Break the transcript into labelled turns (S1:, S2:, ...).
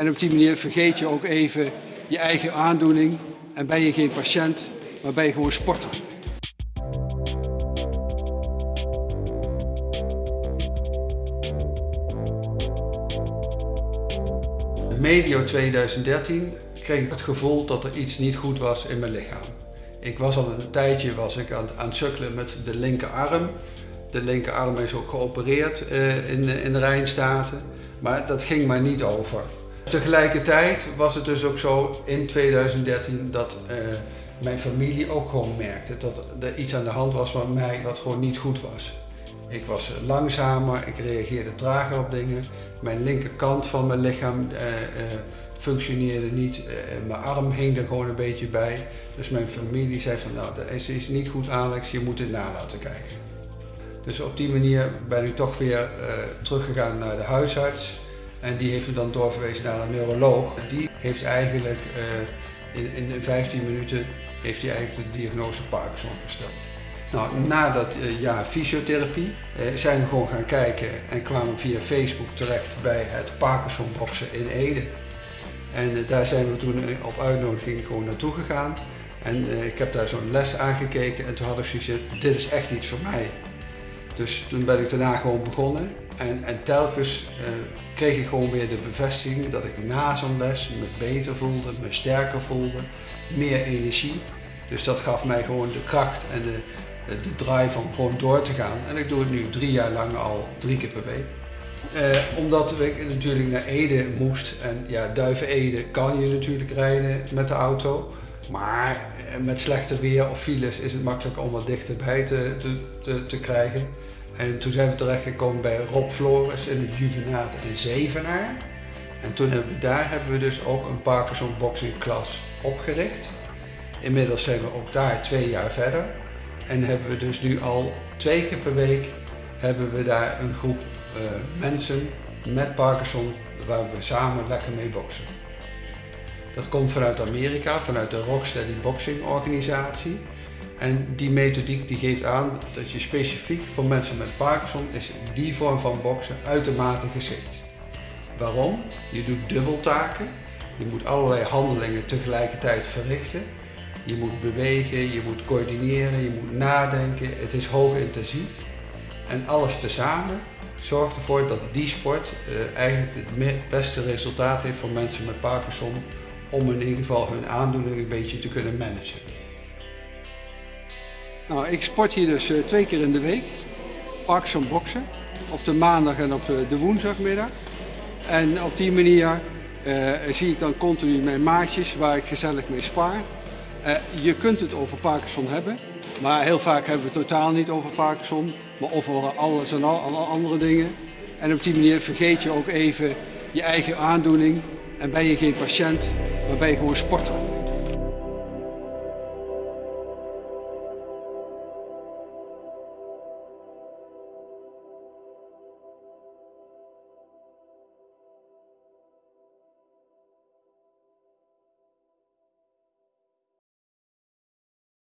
S1: En op die manier vergeet je ook even je eigen aandoening en ben je geen patiënt, maar ben je gewoon sporter. Medio 2013 kreeg ik het gevoel dat er iets niet goed was in mijn lichaam. Ik was al een tijdje was ik aan, aan het sukkelen met de linkerarm. De linkerarm is ook geopereerd uh, in, in de Rijnstaten, maar dat ging maar niet over. Tegelijkertijd was het dus ook zo in 2013 dat uh, mijn familie ook gewoon merkte dat er iets aan de hand was met mij wat gewoon niet goed was. Ik was langzamer, ik reageerde trager op dingen. Mijn linkerkant van mijn lichaam uh, functioneerde niet. mijn arm hing er gewoon een beetje bij. Dus mijn familie zei van nou, dat is niet goed Alex, je moet het na laten kijken. Dus op die manier ben ik toch weer teruggegaan naar de huisarts. En die heeft me dan doorverwezen naar een neuroloog. Die heeft eigenlijk uh, in, in 15 minuten heeft hij eigenlijk de diagnose Parkinson gesteld. Nou, na dat uh, jaar fysiotherapie uh, zijn we gewoon gaan kijken en kwamen via Facebook terecht bij het Parkinson Boxen in Ede. En daar zijn we toen op uitnodiging gewoon naartoe gegaan. En ik heb daar zo'n les aangekeken en toen had ik zoiets dit is echt iets voor mij. Dus toen ben ik daarna gewoon begonnen en, en telkens uh, kreeg ik gewoon weer de bevestiging dat ik na zo'n les me beter voelde, me sterker voelde, meer energie. Dus dat gaf mij gewoon de kracht en de, de drive om gewoon door te gaan. En ik doe het nu drie jaar lang al drie keer per week. Uh, omdat ik natuurlijk naar Ede moest en ja, Duiven-Ede kan je natuurlijk rijden met de auto. Maar met slechte weer of files is het makkelijk om wat dichterbij te, te, te, te krijgen. En toen zijn we terechtgekomen bij Rob Flores in het Juvenaat in Zevenaar. En toen hebben we, daar hebben we dus ook een Parkinson boxing klas opgericht. Inmiddels zijn we ook daar twee jaar verder. En hebben we dus nu al twee keer per week hebben we daar een groep uh, mensen met Parkinson waar we samen lekker mee boksen. Dat komt vanuit Amerika, vanuit de Rocksteady Boxing organisatie. En die methodiek die geeft aan dat je specifiek voor mensen met Parkinson is die vorm van boksen uitermate geschikt. Waarom? Je doet dubbeltaken, je moet allerlei handelingen tegelijkertijd verrichten. Je moet bewegen, je moet coördineren, je moet nadenken. Het is hoog intensief. En alles tezamen zorgt ervoor dat die sport uh, eigenlijk het beste resultaat heeft voor mensen met Parkinson om in ieder geval hun aandoening een beetje te kunnen managen. Nou, ik sport hier dus uh, twee keer in de week. Parkinson boksen. Op de maandag en op de, woensdagmiddag. En op die manier uh, zie ik dan continu mijn maatjes waar ik gezellig mee spaar. Uh, je kunt het over Parkinson hebben, maar heel vaak hebben we het totaal niet over Parkinson, maar over alles en al, alle andere dingen. En op die manier vergeet je ook even je eigen aandoening en ben je geen patiënt, maar ben je gewoon sporter.